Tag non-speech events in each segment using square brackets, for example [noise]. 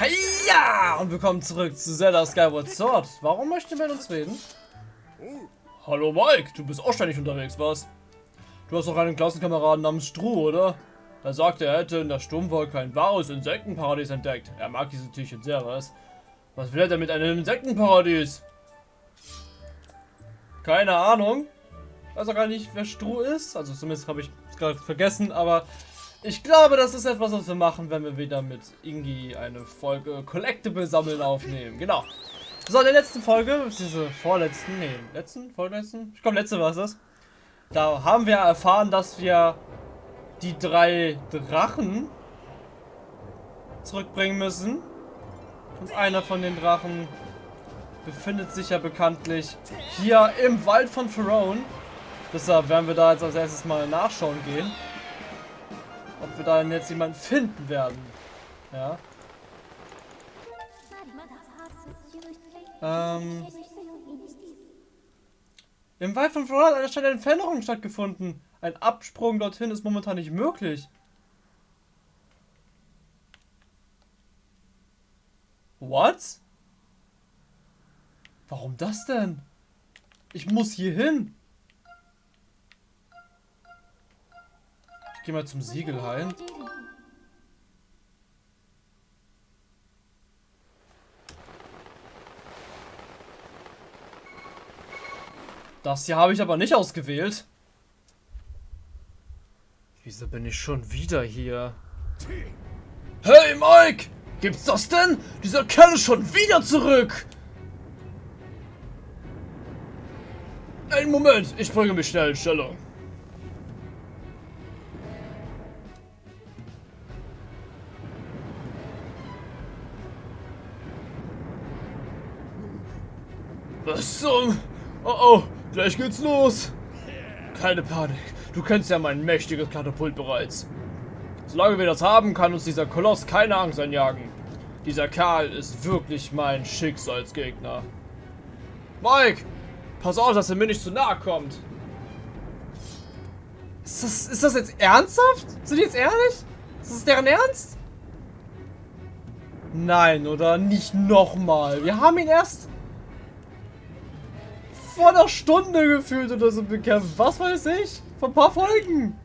Heia! Und willkommen zurück zu Zelda Skyward Sword. Warum möchte mit uns reden? Hallo Mike, du bist auch ständig unterwegs, was? Du hast doch einen Klassenkameraden namens Stru, oder? Er sagte, er hätte in der Sturmwolke ein wahres Insektenparadies entdeckt. Er mag diese Tierchen sehr, was? Was will er denn mit einem Insektenparadies? Keine Ahnung. Weiß auch gar nicht, wer Stru ist. Also zumindest habe ich es gerade vergessen, aber ich glaube, das ist etwas, was wir machen, wenn wir wieder mit Ingi eine Folge Collectible sammeln aufnehmen. Genau. So, in der letzten Folge, diese vorletzten, nee, letzten, vorletzten? Ich glaube, letzte war es das. Da haben wir erfahren, dass wir die drei Drachen zurückbringen müssen. Und einer von den Drachen befindet sich ja bekanntlich hier im Wald von Pharaon. Deshalb werden wir da jetzt als erstes mal nachschauen gehen ob wir da jetzt jemanden finden werden. Ja. Ähm. Im Wald von Florida hat eine Veränderung stattgefunden. Ein Absprung dorthin ist momentan nicht möglich. What? Warum das denn? Ich muss hier hin. Ich geh mal zum Siegelhain. Das hier habe ich aber nicht ausgewählt. Wieso bin ich schon wieder hier? Hey Mike! Gibt's das denn? Dieser Kerl ist schon wieder zurück! Einen Moment, ich bringe mich schnell in Stellung. Was zum... Oh oh, gleich geht's los. Keine Panik. Du kennst ja mein mächtiges Katapult bereits. Solange wir das haben, kann uns dieser Koloss keine Angst einjagen. Dieser Kerl ist wirklich mein Schicksalsgegner. Mike! Pass auf, dass er mir nicht zu nahe kommt. Ist das, ist das jetzt ernsthaft? Sind die jetzt ehrlich? Ist das deren Ernst? Nein, oder? Nicht nochmal. Wir haben ihn erst vor einer Stunde gefühlt oder so bekämpft. Was weiß ich? Vor ein paar Folgen.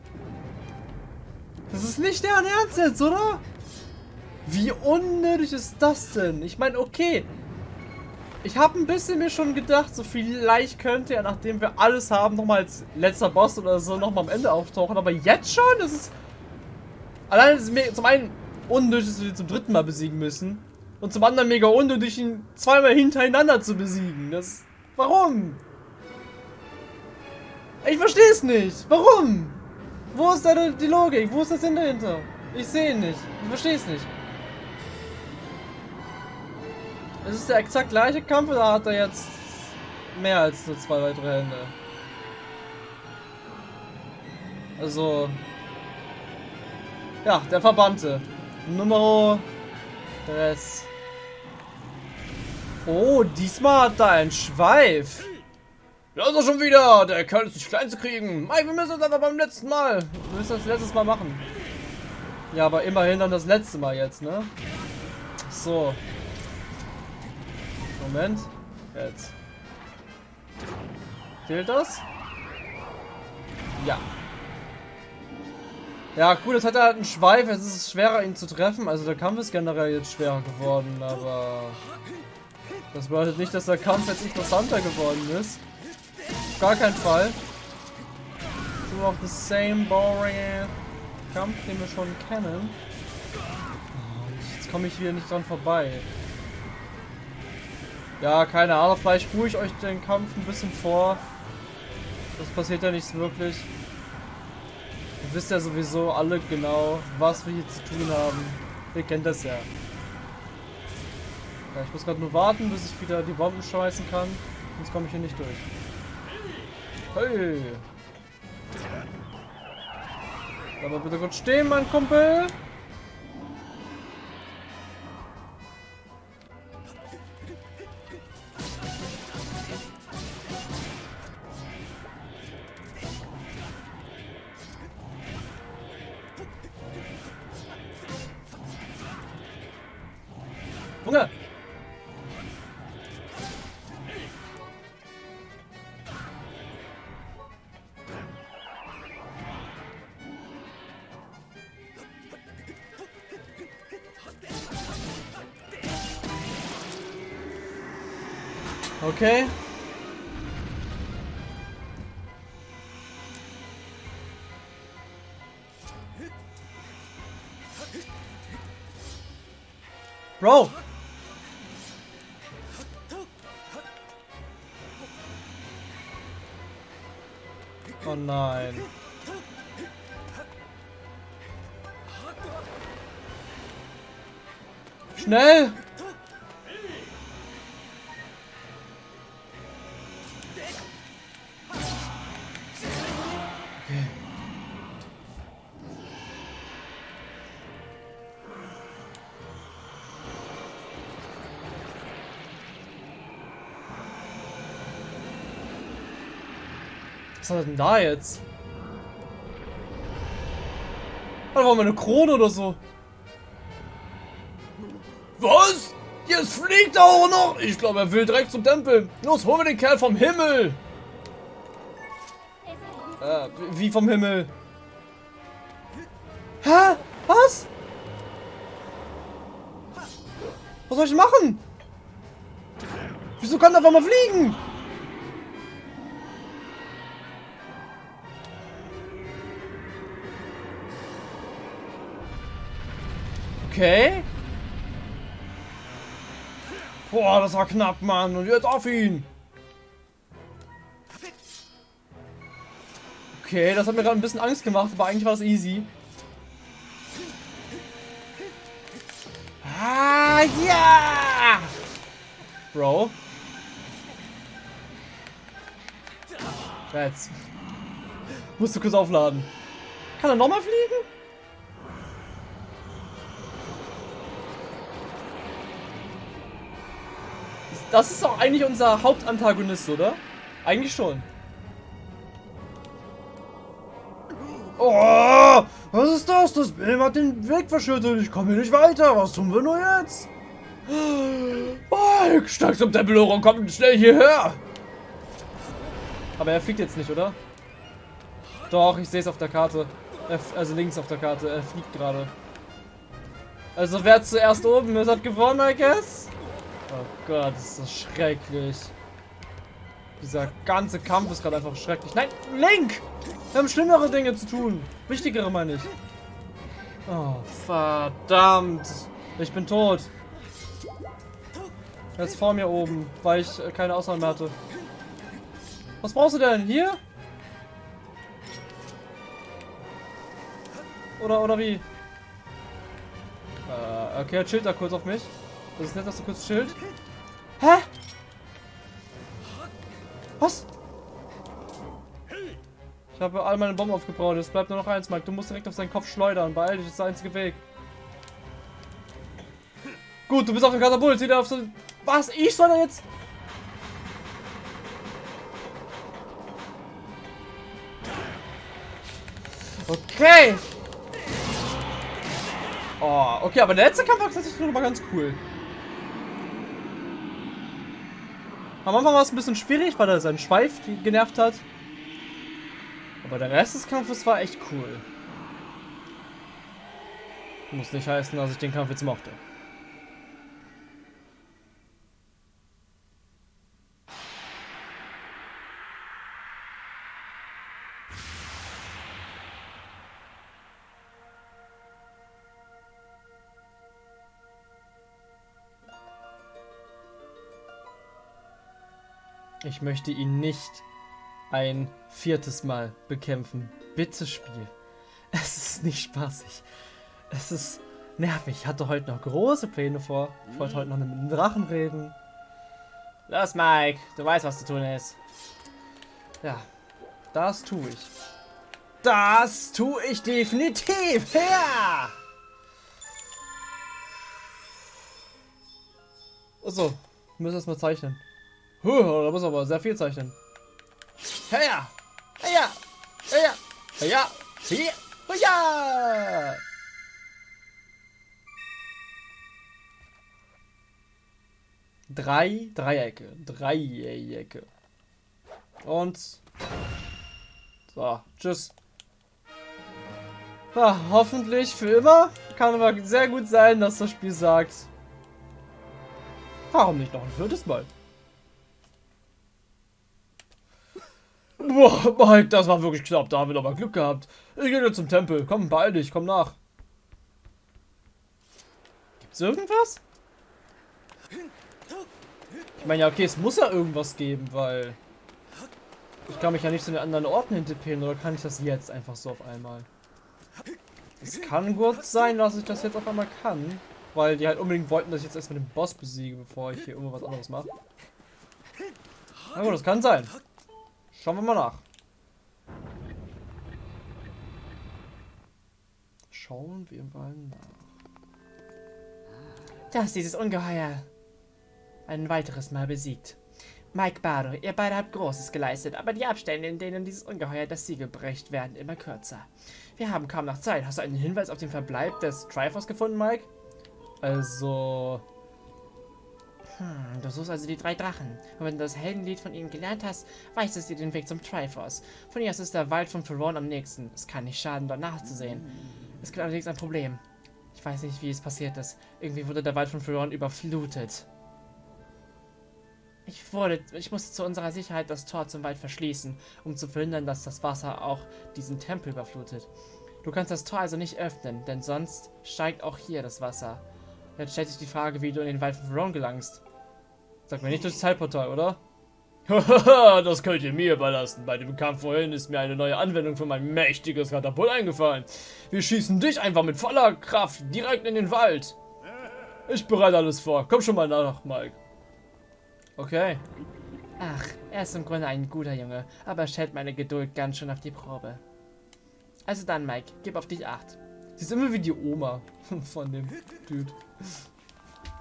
Das ist nicht deren Ernst jetzt, oder? Wie unnötig ist das denn? Ich meine, okay. Ich habe ein bisschen mir schon gedacht, so vielleicht könnte er, nachdem wir alles haben, nochmal als letzter Boss oder so nochmal am Ende auftauchen. Aber jetzt schon? Das ist... Allein ist es mir zum einen unnötig, dass wir ihn zum dritten Mal besiegen müssen. Und zum anderen mega unnötig, ihn zweimal hintereinander zu besiegen. Das... Warum? Ich verstehe es nicht. Warum? Wo ist da die Logik? Wo ist das Sinn dahinter? Ich sehe ihn nicht. Ich verstehe es nicht. Es ist der exakt gleiche Kampf oder hat er jetzt mehr als nur zwei weitere Hände? Also. Ja, der Verbannte. Nummer 3. Oh, diesmal hat er einen Schweif. Da ist er schon wieder. Der Kerl ist nicht klein zu kriegen. Mike, wir müssen das aber beim letzten Mal. Wir müssen das letztes Mal machen. Ja, aber immerhin dann das letzte Mal jetzt, ne? So. Moment. Jetzt. Fehlt das? Ja. Ja, gut, jetzt hat er halt einen Schweif. Jetzt ist es schwerer, ihn zu treffen. Also der Kampf ist generell jetzt schwerer geworden, aber... Das bedeutet nicht, dass der Kampf jetzt interessanter geworden ist. Auf gar keinen Fall. Nur noch the same boring Kampf, den wir schon kennen. Jetzt komme ich wieder nicht dran vorbei. Ja, keine Ahnung, vielleicht spule ich euch den Kampf ein bisschen vor. Das passiert ja nichts wirklich. Ihr wisst ja sowieso alle genau, was wir hier zu tun haben. Ihr kennt das ja. ja ich muss gerade nur warten, bis ich wieder die Bomben schmeißen kann. Sonst komme ich hier nicht durch. Hey. Aber bitte kurz stehen, mein Kumpel. Okay. Bro! Oh nein. Schnell! Was hat denn da jetzt? Da war meine Krone oder so. Was? Jetzt fliegt er auch noch. Ich glaube, er will direkt zum Tempel. Los, holen wir den Kerl vom Himmel. Äh, wie vom Himmel? Hä? Was? Was soll ich machen? Wieso kann er einfach mal fliegen? Okay. Boah, das war knapp, Mann. Und jetzt auf ihn. Okay, das hat mir gerade ein bisschen Angst gemacht, aber eigentlich war das easy. Ah, ja! Bro. Jetzt. Musst du kurz aufladen. Kann er nochmal fliegen? Das ist doch eigentlich unser Hauptantagonist, oder? Eigentlich schon. Oh, was ist das? Das Bild hat den Weg verschüttet. Ich komme hier nicht weiter. Was tun wir nur jetzt? Mike, steig zum Tempel hoch und komm schnell hierher. Aber er fliegt jetzt nicht, oder? Doch, ich sehe es auf der Karte. also links auf der Karte. Er fliegt gerade. Also wer zuerst oben ist, hat gewonnen, I guess. Oh Gott, ist das schrecklich. Dieser ganze Kampf ist gerade einfach schrecklich. Nein, Link! Wir haben schlimmere Dinge zu tun. Wichtigere meine ich. Oh, verdammt. Ich bin tot. Er ist vor mir oben, weil ich äh, keine Ausnahme mehr hatte. Was brauchst du denn? Hier? Oder, oder wie? Äh, okay, er chillt da kurz auf mich. Das ist nett, dass du kurz schild. Hä? Was? Ich habe all meine Bomben aufgebaut. Es bleibt nur noch eins, Mike. Du musst direkt auf seinen Kopf schleudern. Beeil dich, das ist der einzige Weg. Gut, du bist auf dem Katapult. Sieh dir auf so... Was? Ich soll da jetzt... Okay. Oh, okay, aber der letzte Kampf war tatsächlich noch mal ganz cool. Am Anfang war es ein bisschen schwierig, weil er seinen Schweif genervt hat. Aber der Rest des Kampfes war echt cool. Muss nicht heißen, dass ich den Kampf jetzt mochte. Ich möchte ihn nicht ein viertes Mal bekämpfen. Bitte Spiel. [laughs] Es ist nicht spaßig. Es ist nervig. Ich hatte heute noch große Pläne vor. Ich wollte heute noch mit dem Drachen reden. Los, Mike. Du weißt, was zu tun ist. Ja, das tue ich. Das tue ich definitiv. Ja! Achso, müssen wir erstmal zeichnen. Da muss aber sehr viel zeichnen. Heya! Heya! Heya! Heya! Heya! Heya! Drei Dreiecke. Dreiecke. Und. So, tschüss. Ja, hoffentlich für immer. Kann aber sehr gut sein, dass das Spiel sagt. Warum nicht noch ein viertes Mal? Boah, Mike, das war wirklich knapp. Da haben wir doch mal Glück gehabt. Ich gehe jetzt zum Tempel. Komm, beeil dich, komm nach. Gibt's irgendwas? Ich meine, ja, okay, es muss ja irgendwas geben, weil... Ich kann mich ja nicht zu den anderen Orten hintippen, oder kann ich das jetzt einfach so auf einmal? Es kann gut sein, dass ich das jetzt auf einmal kann, weil die halt unbedingt wollten, dass ich jetzt erstmal den Boss besiege, bevor ich hier irgendwas anderes mache. Na gut, das kann sein. Schauen wir mal nach. Schauen wir mal nach. Da ist dieses Ungeheuer. Ein weiteres Mal besiegt. Mike Bardo, ihr beide habt Großes geleistet, aber die Abstände, in denen dieses Ungeheuer das Siegel bricht, werden immer kürzer. Wir haben kaum noch Zeit. Hast du einen Hinweis auf den Verbleib des Triforce gefunden, Mike? Also... Hm, du suchst also die drei Drachen. Und wenn du das Heldenlied von ihnen gelernt hast, weißt es dir den Weg zum Triforce. Von hier aus ist der Wald von Ferron am nächsten. Es kann nicht schaden, dort nachzusehen. Es gibt allerdings ein Problem. Ich weiß nicht, wie es passiert ist. Irgendwie wurde der Wald von Ferron überflutet. Ich wurde, ich musste zu unserer Sicherheit das Tor zum Wald verschließen, um zu verhindern, dass das Wasser auch diesen Tempel überflutet. Du kannst das Tor also nicht öffnen, denn sonst steigt auch hier das Wasser. Jetzt stellt sich die Frage, wie du in den Wald von Verone gelangst. Sag mir nicht durchs Zeitportal, oder? [laughs] Das könnt ihr mir überlassen. Bei dem Kampf vorhin ist mir eine neue Anwendung für mein mächtiges Katapult eingefallen. Wir schießen dich einfach mit voller Kraft direkt in den Wald. Ich bereite alles vor. Komm schon mal nach, Mike. Okay. Ach, er ist im Grunde ein guter Junge, aber er stellt meine Geduld ganz schön auf die Probe. Also dann, Mike, gib auf dich acht. Sie ist immer wie die Oma [laughs] von dem Dude.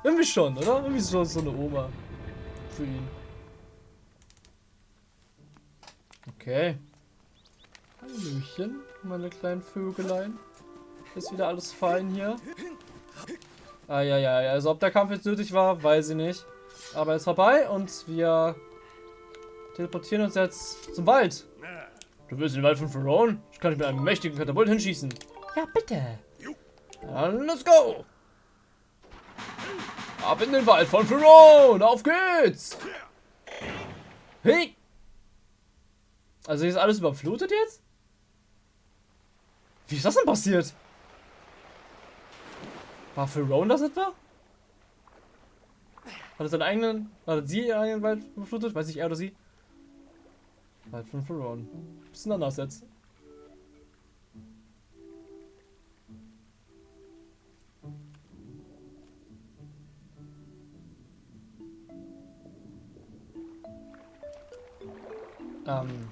Irgendwie schon, oder? Irgendwie so, so eine Oma. Für ihn. Okay. Hallöchen, meine kleinen Vögelein. Ist wieder alles fein hier. Ah, ja, ja, ja. Also ob der Kampf jetzt nötig war, weiß ich nicht. Aber er ist vorbei und wir teleportieren uns jetzt zum Wald. Du willst in den Wald von Ferone? Ich kann dich mit einem mächtigen Katapult hinschießen. Ja, bitte. Dann let's go. Ab in den Wald von Ferone. Auf geht's. Hey. Also ist alles überflutet jetzt? Wie ist das denn passiert? War Ferone das etwa? Hat er seinen eigenen, hat sie ihren eigenen Wald überflutet? Weiß ich, er oder sie? Wald von Ferone. Bisschen anders jetzt. Ähm.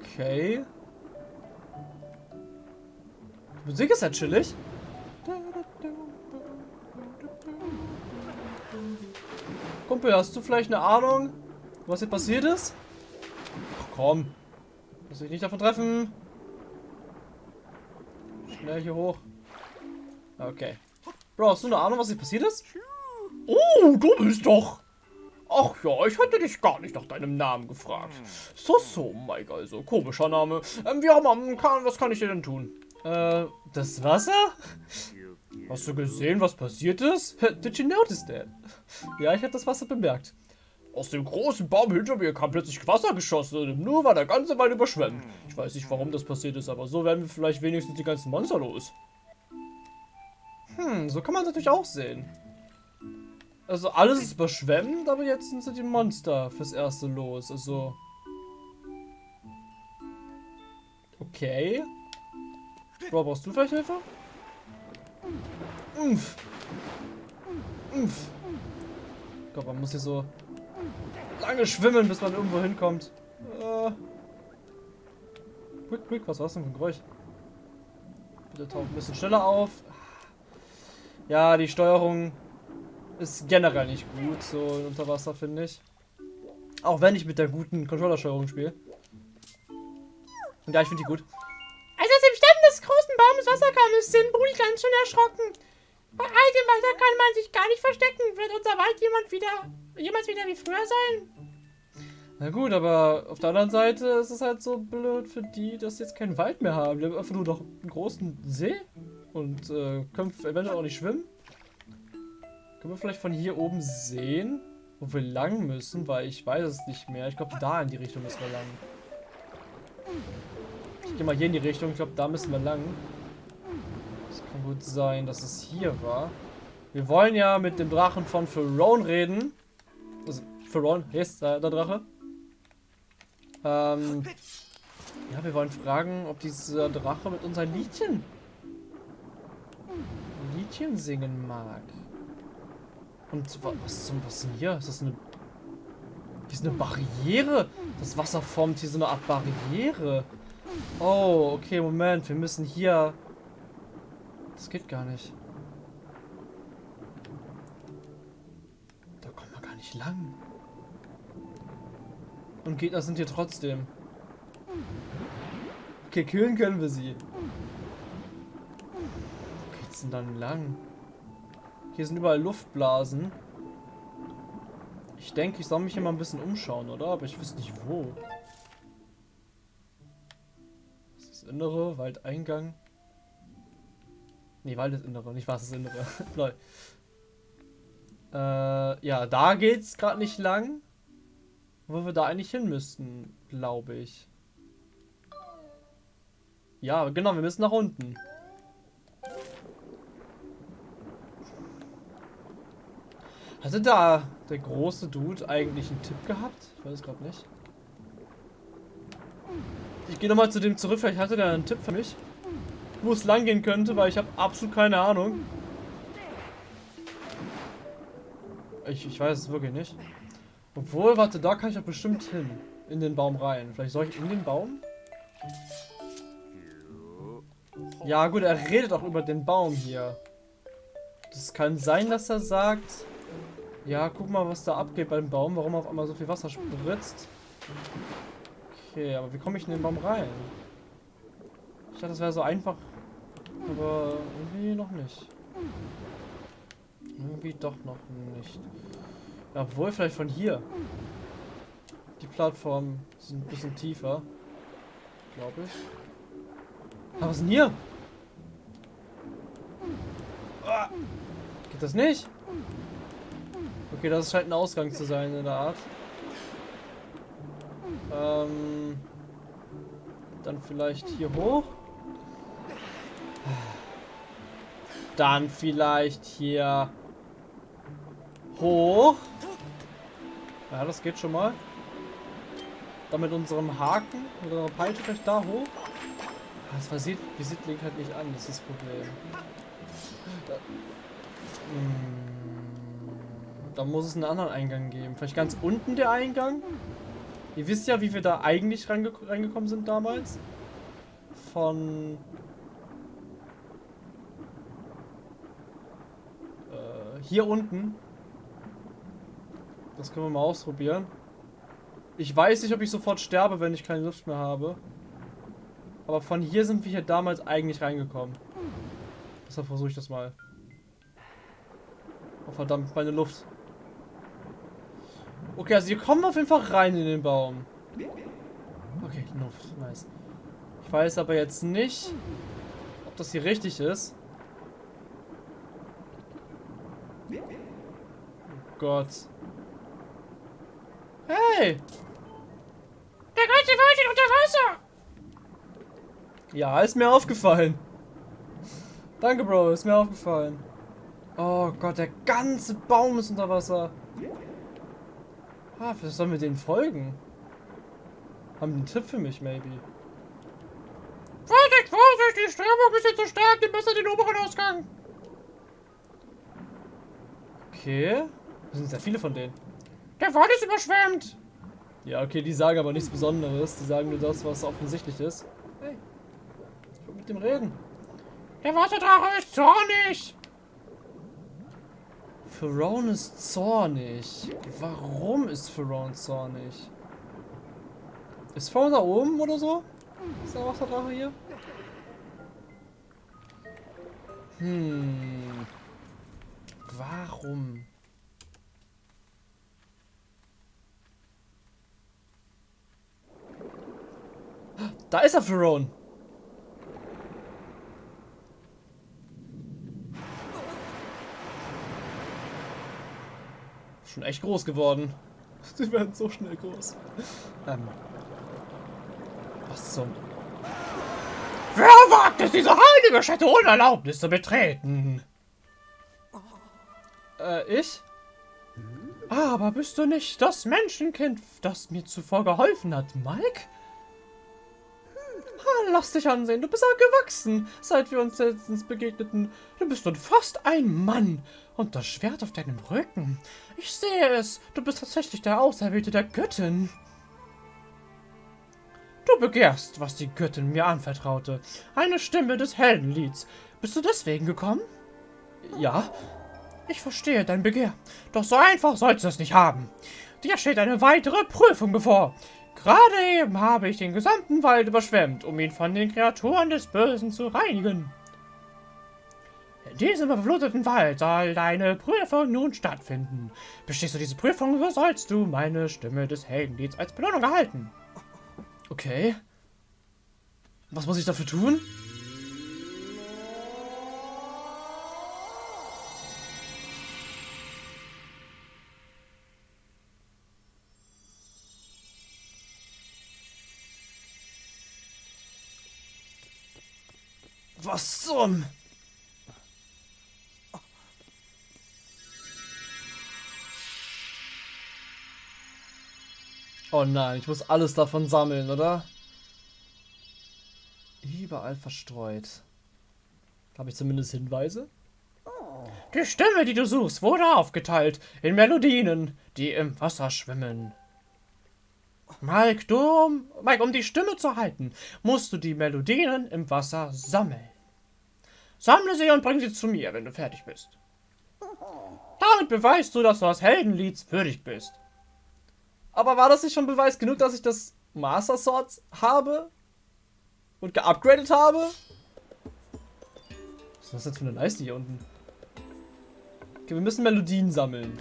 Okay. Die Musik ist ja chillig. Kumpel, hast du vielleicht eine Ahnung, was hier passiert ist? Ach komm. Lass dich nicht davon treffen. Schnell hier hoch. Okay. Bro, hast du eine Ahnung, was hier passiert ist? Oh, du bist doch. Ach ja, ich hatte dich gar nicht nach deinem Namen gefragt. So, so, Mike, also. Komischer Name. Ähm, wir haben, kann, was kann ich dir denn tun? Äh, das Wasser? Hast du gesehen, was passiert ist? Did you notice that? Ja, ich habe das Wasser bemerkt. Aus dem großen Baum hinter mir kam plötzlich Wasser geschossen und nur war der ganze Wald überschwemmt. Ich weiß nicht, warum das passiert ist, aber so werden wir vielleicht wenigstens die ganzen Monster los. Hm, so kann man es natürlich auch sehen. Also alles ist überschwemmt, aber jetzt sind die Monster fürs Erste los. Also... Okay. Bro, brauchst du vielleicht Hilfe? Umpf. Ich glaube, man muss hier so lange schwimmen, bis man irgendwo hinkommt. Äh. Quick, quick, was war das denn für ein Geräusch? Bitte taucht ein bisschen schneller auf. Ja, die Steuerung ist generell nicht gut, so unter Wasser, finde ich. Auch wenn ich mit der guten Controllersteuerung spiele. Und ja, ich finde die gut. Als aus dem Stamm des großen Baumes Wasser kam, ist Sinbuli ganz schön erschrocken. Bei all Weiter kann man sich gar nicht verstecken. Wird unser Wald jemand wieder, jemals wieder wie früher sein? Na gut, aber auf der anderen Seite ist es halt so blöd für die, dass sie jetzt keinen Wald mehr haben. Die haben einfach nur noch einen großen See und äh, können eventuell auch nicht schwimmen. Können wir vielleicht von hier oben sehen, wo wir lang müssen, weil ich weiß es nicht mehr. Ich glaube, da in die Richtung müssen wir lang. Ich gehe mal hier in die Richtung. Ich glaube, da müssen wir lang. Es kann gut sein, dass es hier war. Wir wollen ja mit dem Drachen von Pharaon reden. Also, hier ist äh, der Drache. Ähm, ja, wir wollen fragen, ob dieser Drache mit uns ein Liedchen Liedchen singen mag. Und was zum was ist denn hier? Ist das eine hier ist eine Barriere. Das Wasser formt hier so eine Art Barriere. Oh, okay, Moment. Wir müssen hier... Das geht gar nicht. Da kommen wir gar nicht lang. Und Gegner sind hier trotzdem. Okay, kühlen können wir sie. Wo geht's denn dann lang? Hier sind überall Luftblasen. Ich denke, ich soll mich hier mal ein bisschen umschauen, oder? Aber ich wüsste nicht wo. Was ist das Innere? Waldeingang? Nee, Wald ist Innere, nicht was ist Innere. [laughs] Lol. Äh, ja, da geht's gerade nicht lang. Wo wir da eigentlich hin müssten, glaube ich. Ja, genau, wir müssen nach unten. Hatte da der große Dude eigentlich einen Tipp gehabt? Ich weiß es gerade nicht. Ich gehe nochmal zu dem zurück, vielleicht hatte der einen Tipp für mich. Wo es lang gehen könnte, weil ich habe absolut keine Ahnung. Ich, ich weiß es wirklich nicht. Obwohl, warte, da kann ich doch bestimmt hin. In den Baum rein. Vielleicht soll ich in den Baum? Ja gut, er redet auch über den Baum hier. Das kann sein, dass er sagt... Ja, guck mal, was da abgeht beim Baum. Warum auf einmal so viel Wasser spritzt. Okay, aber wie komme ich in den Baum rein? Ich dachte, das wäre so einfach. Aber irgendwie noch nicht. Irgendwie doch noch nicht. Ja, wohl vielleicht von hier. Die Plattformen sind ein bisschen tiefer. Glaube ich. Aber was ist denn hier? Ah, geht das nicht? Okay, das scheint ein Ausgang zu sein in der Art. Ähm, dann vielleicht hier hoch. Dann vielleicht hier hoch. Ja, das geht schon mal. Dann mit unserem Haken, mit Peitsche vielleicht da hoch. Das versieht, visiert Link halt nicht an, das ist das Problem. Da, hm, da muss es einen anderen Eingang geben. Vielleicht ganz unten der Eingang? Ihr wisst ja, wie wir da eigentlich reinge reingekommen sind damals. Von... Äh, hier unten. Das können wir mal ausprobieren. Ich weiß nicht, ob ich sofort sterbe, wenn ich keine Luft mehr habe. Aber von hier sind wir hier damals eigentlich reingekommen. Deshalb versuche ich das mal. Oh verdammt, meine Luft. Okay, also hier kommen wir auf jeden Fall rein in den Baum. Okay, Luft, nice. Ich weiß aber jetzt nicht, ob das hier richtig ist. Oh Gott. Hey! Der ganze Wald ist unter Wasser! Ja, ist mir aufgefallen. Danke, Bro, ist mir aufgefallen. Oh Gott, der ganze Baum ist unter Wasser. Ah, vielleicht sollen wir denen folgen. Haben die einen Tipp für mich, maybe. Vorsicht, Vorsicht, die Strömung ist jetzt so stark, nimm besser den oberen Ausgang. Okay. Das sind sehr viele von denen. Der Wald ist überschwemmt. Ja, okay, die sagen aber nichts Besonderes. Die sagen nur das, was offensichtlich ist. Hey, ich will mit dem reden. Der Wasserdrache ist zornig. Pharaon ist zornig. Warum ist Pharaon zornig? Ist Pharaon da oben oder so? Ist der Wasserdrache hier? Hm. warum? Da ist er, Ferone. Schon echt groß geworden. [laughs] Sie werden so schnell groß. Ähm. Was zum... Wer wagt es, diese heilige Stätte ohne Erlaubnis zu betreten? Äh, ich? Aber bist du nicht das Menschenkind, das mir zuvor geholfen hat, Mike? Ah, lass dich ansehen, du bist auch gewachsen, seit wir uns letztens begegneten. Du bist nun fast ein Mann. Und das Schwert auf deinem Rücken. Ich sehe es, du bist tatsächlich der Auserwählte der Göttin. Du begehrst, was die Göttin mir anvertraute. Eine Stimme des Heldenlieds. Bist du deswegen gekommen? Ja. Ich verstehe dein Begehr. Doch so einfach sollst du es nicht haben. Dir steht eine weitere Prüfung bevor. Gerade eben habe ich den gesamten Wald überschwemmt, um ihn von den Kreaturen des Bösen zu reinigen. In diesem überfluteten Wald soll deine Prüfung nun stattfinden. Bestehst du diese Prüfung, so sollst du meine Stimme des Heldenlieds als Belohnung erhalten. Okay. Was muss ich dafür tun? Was zum... Oh nein, ich muss alles davon sammeln, oder? Überall verstreut. Habe ich zumindest Hinweise? Die Stimme, die du suchst, wurde aufgeteilt in Melodien, die im Wasser schwimmen. Mike, du, Mike, um die Stimme zu halten, musst du die Melodien im Wasser sammeln. Sammle sie und bring sie zu mir, wenn du fertig bist. Damit beweist du, dass du das Heldenlieds würdig bist. Aber war das nicht schon Beweis genug, dass ich das Master Sword habe? Und geupgradet habe? Was ist das jetzt für eine Leiste hier unten? Okay, wir müssen Melodien sammeln.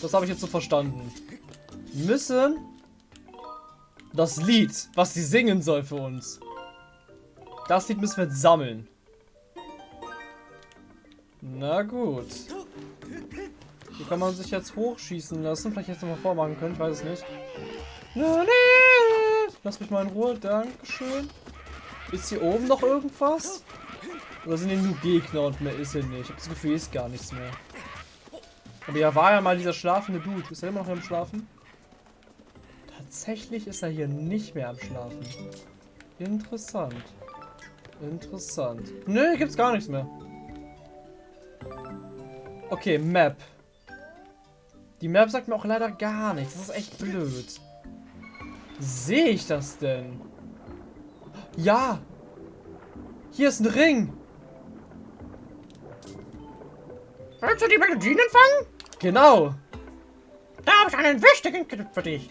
Das habe ich jetzt so verstanden. Wir müssen das Lied, was sie singen soll für uns. Das Lied müssen wir jetzt sammeln. Na gut. Hier kann man sich jetzt hochschießen lassen. Vielleicht jetzt nochmal vormachen können, ich weiß es nicht. Lass mich mal in Ruhe, Dankeschön. Ist hier oben noch irgendwas? Oder sind hier nur Gegner und mehr ist hier nicht? Ich habe das Gefühl, hier ist gar nichts mehr. Aber ja, war ja mal dieser schlafende Dude. Ist er immer noch am Schlafen? Tatsächlich ist er hier nicht mehr am Schlafen. Interessant. Interessant. Nö, gibt's gar nichts mehr. Okay, Map. Die Map sagt mir auch leider gar nichts. Das ist echt blöd. Sehe ich das denn? Ja. Hier ist ein Ring. Willst du die Melodien empfangen? Genau. Da habe ich einen wichtigen Tipp für dich.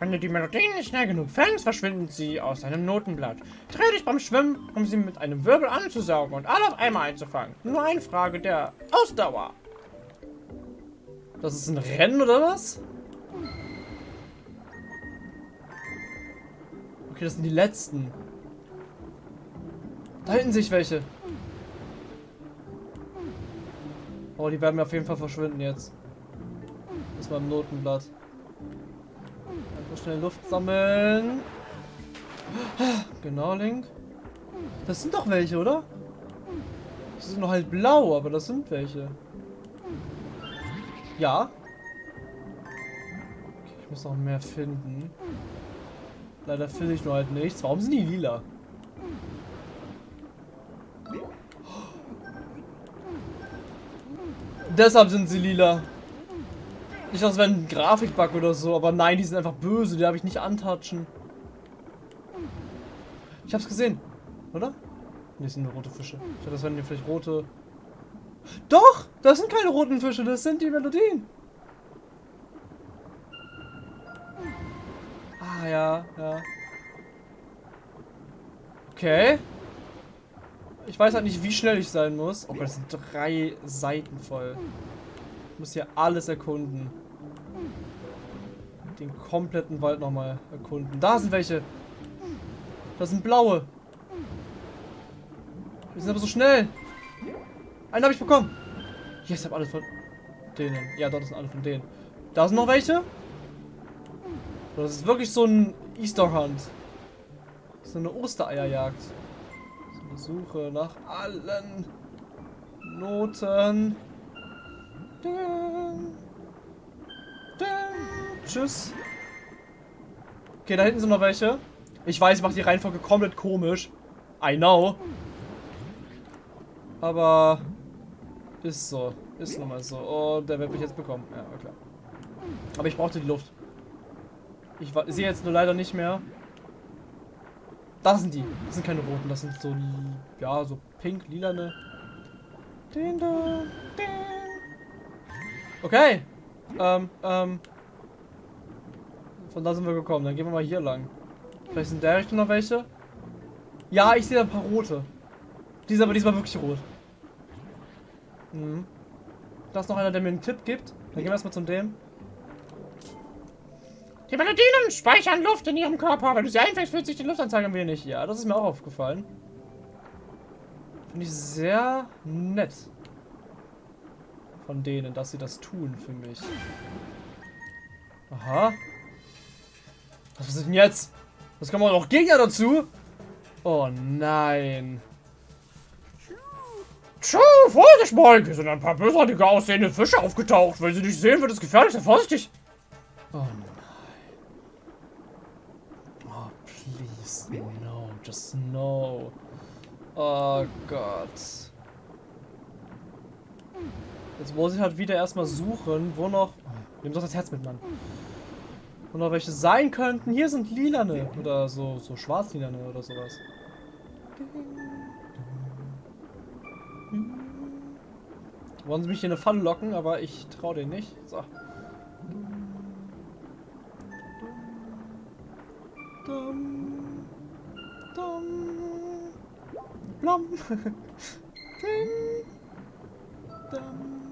Wenn du die Melodien nicht schnell genug fängst, verschwinden sie aus deinem Notenblatt. Dreh dich beim Schwimmen, um sie mit einem Wirbel anzusaugen und alle auf einmal einzufangen. Nur eine Frage der Ausdauer. Das ist ein Rennen oder was? Okay, das sind die letzten. Da hinten sich welche. Oh, die werden mir auf jeden Fall verschwinden jetzt. Das ist beim Notenblatt. Einfach schnell Luft sammeln. Genau, Link. Das sind doch welche, oder? Die sind noch halt blau, aber das sind welche. Ja. Okay, ich muss noch mehr finden. Leider finde ich nur halt nichts. Warum sind die lila? Deshalb sind sie lila. Nicht, als wäre ein Grafikbug oder so, aber nein, die sind einfach böse, die habe ich nicht antatschen. Ich hab's gesehen, oder? Ne, sind nur rote Fische. Ich dachte, das wären vielleicht rote... Doch! Das sind keine roten Fische, das sind die Melodien. Ah, ja, ja. Okay. Ich weiß halt nicht, wie schnell ich sein muss. Oh Gott, das sind drei Seiten voll. Ich muss hier alles erkunden. Den kompletten Wald nochmal erkunden. Da sind welche. Das sind blaue. Die sind aber so schnell. Einen habe ich bekommen. Yes, ich habe alle von denen. Ja, dort sind alle von denen. Da sind noch welche. Das ist wirklich so ein Easter Hunt. So eine Ostereierjagd. So eine Suche nach allen Noten. Dun. Dun. Tschüss. Okay, da hinten sind noch welche. Ich weiß, ich mache die Reihenfolge komplett komisch. I know. Aber ist so. Ist nun mal so. Oh, der wird mich jetzt bekommen. Ja, klar. Aber ich brauchte die Luft. Ich sehe jetzt nur leider nicht mehr. Das sind die. Das sind keine roten. Das sind so, ja, so pink, lilane. Okay. Ähm, ähm. Von da sind wir gekommen. Dann gehen wir mal hier lang. Vielleicht sind in der Richtung noch welche. Ja, ich sehe ein paar rote. Die ist aber diesmal wirklich rot. Mhm. Da ist noch einer, der mir einen Tipp gibt. Dann gehen wir erstmal zum dem. Die Melodien speichern Luft in ihrem Körper. Wenn du sie einfängst, fühlt sich die Luftanzeige ein wenig. Ja, das ist mir auch aufgefallen. Finde ich sehr nett. Von denen, dass sie das tun für mich. Aha. Was ist denn jetzt? Was kommen auch noch Gegner dazu? Oh nein. Tschu, Vorsicht, Mike! Hier sind ein paar bösartige aussehende Fische aufgetaucht. Wenn sie dich sehen, wird es gefährlich. Sei vorsichtig. Oh nein. Oh, please, no. Just no. Oh Gott. Jetzt muss ich halt wieder erstmal suchen, wo noch... Nimm doch das Herz mit, Mann. Wo noch welche sein könnten. Hier sind lilane. Oder so, so schwarzlilane oder sowas. Wollen sie mich in eine Falle locken, aber ich traue denen nicht. So. Dum, dum, blum. [laughs]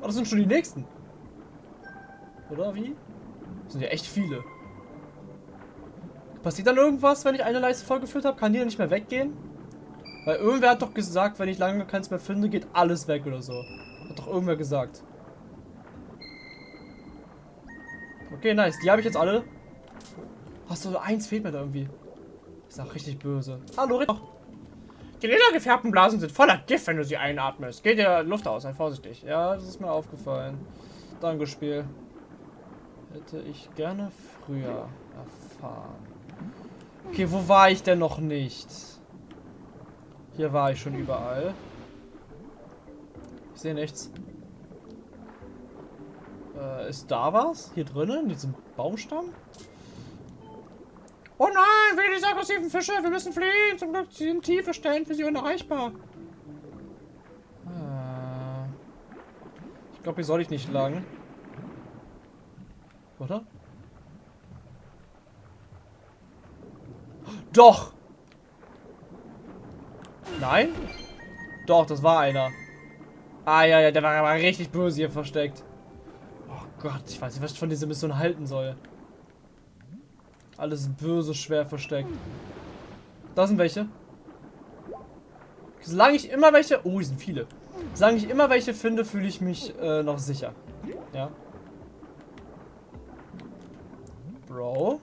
oh, das sind schon die nächsten. Oder wie? Das sind ja echt viele. Passiert dann irgendwas, wenn ich eine Leiste vollgeführt habe? Kann die dann nicht mehr weggehen? Weil irgendwer hat doch gesagt, wenn ich lange keins mehr finde, geht alles weg oder so. Hat doch irgendwer gesagt. Okay, nice. Die habe ich jetzt alle. Hast du eins fehlt mir da irgendwie. Ist auch richtig böse. Hallo, Ritter. Die ledergefärbten Blasen sind voller Gift, wenn du sie einatmest. Geht dir Luft aus, sei vorsichtig. Ja, das ist mir aufgefallen. Danke, Spiel. Hätte ich gerne früher erfahren. Okay, wo war ich denn noch nicht? Hier war ich schon überall. Ich sehe nichts. Äh, ist da was? Hier drinnen? In diesem Baumstamm? Oh nein, will diese aggressiven Fische. Wir müssen fliehen. Zum Glück sind tiefe Stellen für sie unerreichbar. Ah. Ich glaube, hier soll ich nicht lang. Oder? Doch! Nein? Doch, das war einer. Ah, ja, ja, der war aber richtig böse hier versteckt. Oh Gott, ich weiß nicht, was ich von dieser Mission halten soll. Alles böse, schwer versteckt. Da sind welche. Solange ich immer welche... Oh, hier sind viele. Solange ich immer welche finde, fühle ich mich äh, noch sicher. Ja. Bro.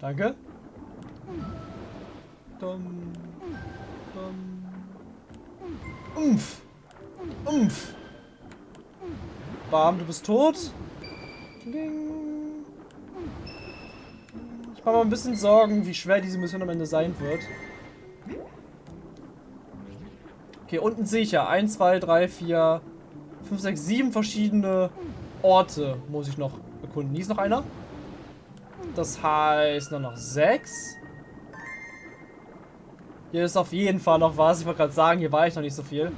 Danke. Dum. Dum. Umf. Umf. Bam, du bist tot. Ding. Ich mache mal ein bisschen Sorgen, wie schwer diese Mission am Ende sein wird. Okay, unten sehe ich ja 1, 2, 3, 4, 5, 6, 7 verschiedene Orte muss ich noch erkunden. Hier ist noch einer. Das heißt nur noch 6. Hier ist auf jeden Fall noch was. Ich wollte gerade sagen, hier war ich noch nicht so viel.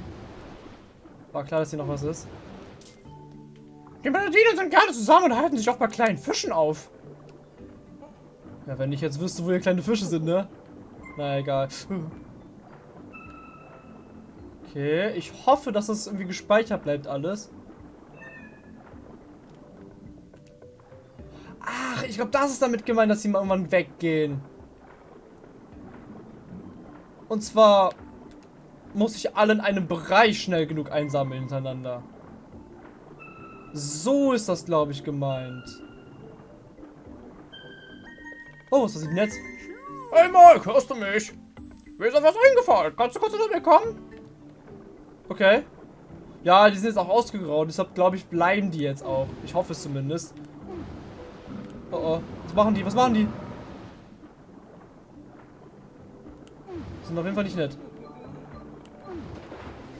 War klar, dass hier noch was ist. Die Banditen sind gerne zusammen und halten sich auch bei kleinen Fischen auf. Ja, wenn ich jetzt wüsste, wo hier kleine Fische sind, ne? Na egal. Okay, ich hoffe, dass das irgendwie gespeichert bleibt alles. Ach, ich glaube, das ist damit gemeint, dass sie mal irgendwann weggehen. Und zwar muss ich alle in einem Bereich schnell genug einsammeln hintereinander. So ist das, glaube ich, gemeint. Oh, was ist das denn jetzt? Hey Mike, hörst du mich? Mir ist etwas eingefallen. Kannst du kurz zu mir kommen? Okay. Ja, die sind jetzt auch ausgegraut, deshalb glaube ich, bleiben die jetzt auch. Ich hoffe es zumindest. Oh oh. Was machen die? Was machen die? Sind auf jeden Fall nicht nett.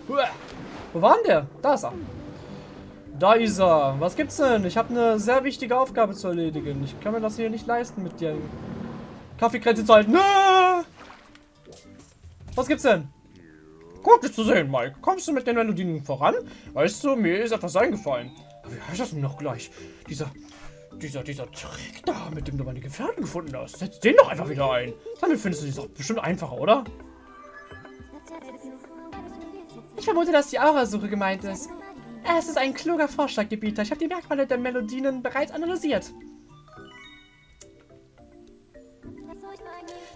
Wo war denn der? Da ist er. Da ist er. Was gibt's denn? Ich habe eine sehr wichtige Aufgabe zu erledigen. Ich kann mir das hier nicht leisten, mit dir Kaffeekränze zu halten. Ah! Was gibt's denn? Gut, dich zu sehen, Mike. Kommst du mit den Melodien voran? Weißt du, mir ist etwas eingefallen. Aber wie heißt das denn noch gleich? Dieser, dieser, dieser Trick da, mit dem du meine Gefährten gefunden hast. Setz den doch einfach wieder ein. Damit findest du es auch bestimmt einfacher, oder? Ich vermute, dass die Aurasuche gemeint ist. Es ist ein kluger Vorschlaggebieter. Ich habe die Merkmale der Melodien bereits analysiert.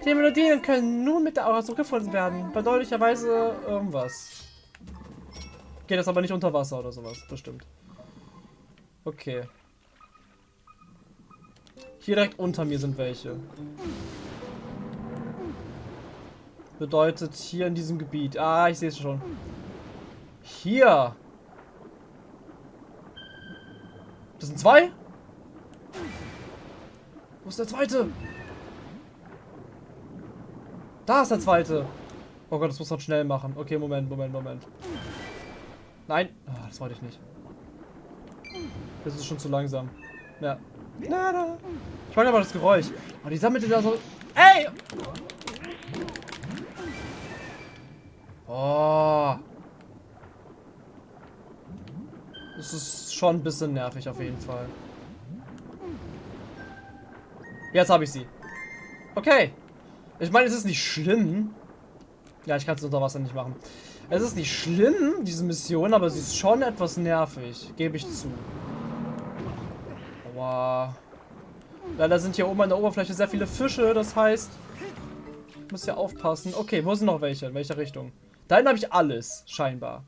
Die Melodien können nur mit der Aurasuche gefunden werden. Bedeuglicherweise irgendwas. Geht das aber nicht unter Wasser oder sowas, bestimmt. Okay. Hier direkt unter mir sind welche. Bedeutet hier in diesem Gebiet. Ah, ich sehe es schon. Hier. Das sind zwei? Wo ist der zweite? Da ist der zweite. Oh Gott, das muss man schnell machen. Okay, Moment, Moment, Moment. Nein. Oh, das wollte ich nicht. Das ist schon zu langsam. Ja. Nada. Ich mag aber das Geräusch. Oh, die sammelte da so... Ey! Oh. Das ist schon ein bisschen nervig auf jeden Fall. Jetzt habe ich sie. Okay. Ich meine, es ist nicht schlimm. Ja, ich kann es unter Wasser nicht machen. Es ist nicht schlimm, diese Mission, aber sie ist schon etwas nervig. Gebe ich zu. Aua. Leider sind hier oben an der Oberfläche sehr viele Fische, das heißt... Ich muss ja aufpassen. Okay, wo sind noch welche? In welcher Richtung? Da habe ich alles, scheinbar.